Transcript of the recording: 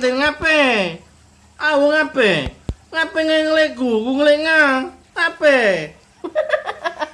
ngiting ngape? Awu ngape? Ngape ngelek ngelengang? ngelek ngape? ngape?